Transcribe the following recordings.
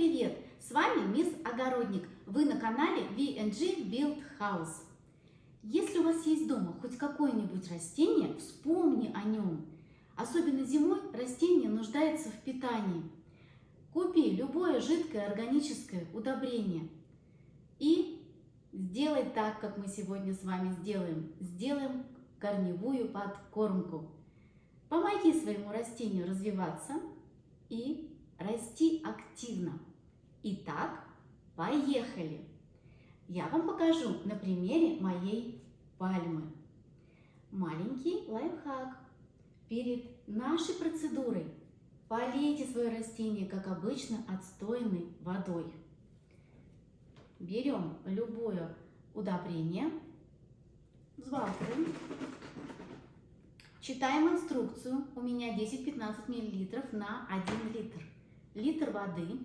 привет! С вами Мисс Огородник. Вы на канале VNG Build House. Если у вас есть дома хоть какое-нибудь растение, вспомни о нем. Особенно зимой растение нуждается в питании. Купи любое жидкое органическое удобрение и сделай так, как мы сегодня с вами сделаем. Сделаем корневую подкормку. Помоги своему растению развиваться и расти активно. Итак, поехали! Я вам покажу на примере моей пальмы. Маленький лайфхак. Перед нашей процедурой полейте свое растение, как обычно, отстойной водой. Берем любое удобрение, взвалкиваем, читаем инструкцию. У меня 10-15 мл на 1 литр литр воды,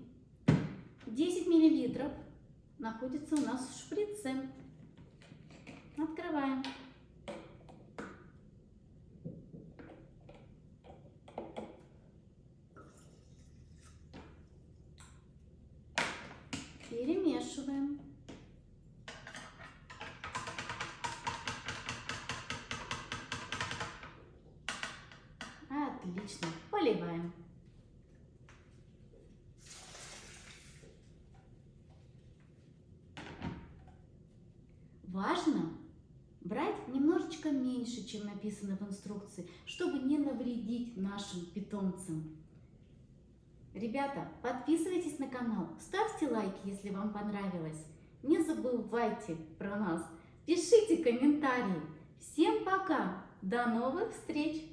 10 миллилитров находится у нас в шприце. Открываем. Перемешиваем. Отлично. Поливаем. Важно брать немножечко меньше, чем написано в инструкции, чтобы не навредить нашим питомцам. Ребята, подписывайтесь на канал, ставьте лайки, если вам понравилось. Не забывайте про нас, пишите комментарии. Всем пока, до новых встреч!